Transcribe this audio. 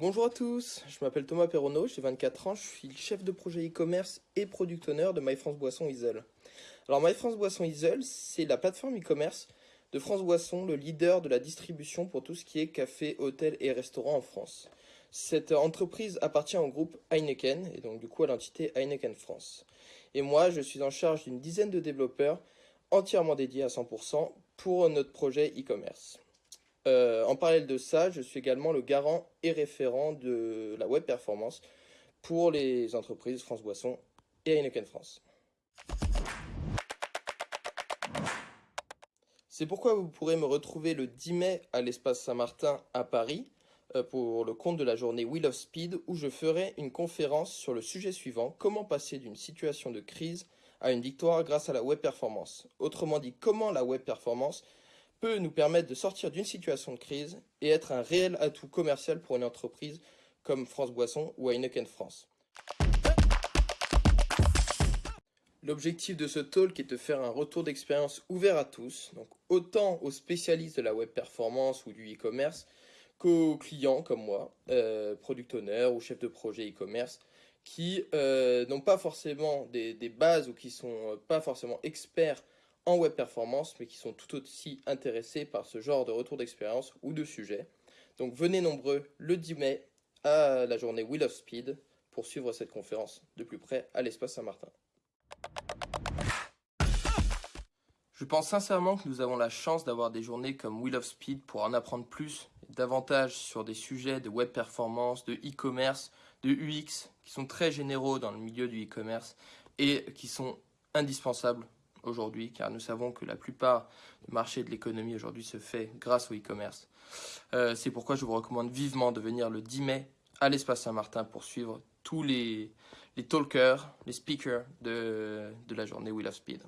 Bonjour à tous, je m'appelle Thomas Perronneau, j'ai 24 ans, je suis chef de projet e-commerce et product owner de My France Boisson Isle. Alors My France Boisson Isle, c'est la plateforme e-commerce de France Boisson, le leader de la distribution pour tout ce qui est café, hôtel et restaurant en France. Cette entreprise appartient au groupe Heineken et donc du coup à l'entité Heineken France. Et moi, je suis en charge d'une dizaine de développeurs entièrement dédiés à 100% pour notre projet e-commerce. Euh, en parallèle de ça, je suis également le garant et référent de la web performance pour les entreprises France Boisson et Heineken France. C'est pourquoi vous pourrez me retrouver le 10 mai à l'espace Saint-Martin à Paris euh, pour le compte de la journée Wheel of Speed où je ferai une conférence sur le sujet suivant, comment passer d'une situation de crise à une victoire grâce à la web performance? Autrement dit, comment la web performance peut nous permettre de sortir d'une situation de crise et être un réel atout commercial pour une entreprise comme France Boisson ou Heineken France. L'objectif de ce talk est de faire un retour d'expérience ouvert à tous, donc autant aux spécialistes de la web performance ou du e-commerce qu'aux clients comme moi, euh, product owner ou chef de projet e-commerce, qui euh, n'ont pas forcément des, des, bases ou qui sont pas forcément experts en web performance, mais qui sont tout aussi intéressés par ce genre de retour d'expérience ou de sujet. Donc venez nombreux le 10 mai à la journée Wheel of Speed pour suivre cette conférence de plus près à l'espace Saint-Martin. Je pense sincèrement que nous avons la chance d'avoir des journées comme Wheel of Speed pour en apprendre plus, davantage sur des sujets de web performance, de e-commerce, de UX, qui sont très généraux dans le milieu du e-commerce et qui sont indispensables aujourd'hui, car nous savons que la plupart du marché de l'économie aujourd'hui se fait grâce au e-commerce. Euh, c'est pourquoi je vous recommande vivement de venir le 10 mai à l'espace Saint-Martin pour suivre tous les, les talkers, les speakers de, de la journée Wheel of Speed.